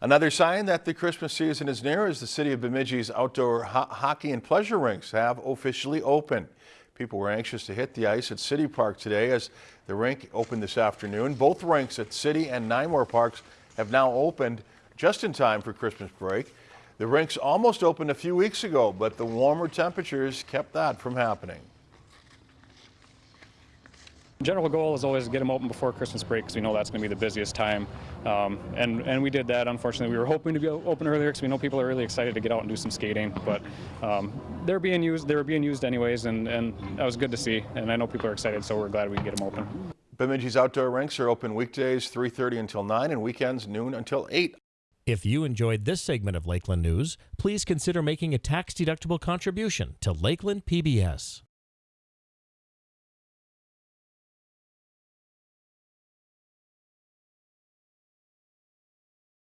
Another sign that the Christmas season is near is the city of Bemidji's outdoor ho hockey and pleasure rinks have officially opened. People were anxious to hit the ice at City Park today as the rink opened this afternoon. Both rinks at City and Nymore Parks have now opened just in time for Christmas break. The rinks almost opened a few weeks ago, but the warmer temperatures kept that from happening. General goal is always to get them open before Christmas break because we know that's going to be the busiest time. Um, and, and we did that. Unfortunately, we were hoping to be open earlier because we know people are really excited to get out and do some skating. But um, they're being used. They were being used anyways, and, and that was good to see. And I know people are excited, so we're glad we can get them open. Bemidji's outdoor rinks are open weekdays 3.30 until 9 and weekends noon until 8. If you enjoyed this segment of Lakeland News, please consider making a tax-deductible contribution to Lakeland PBS.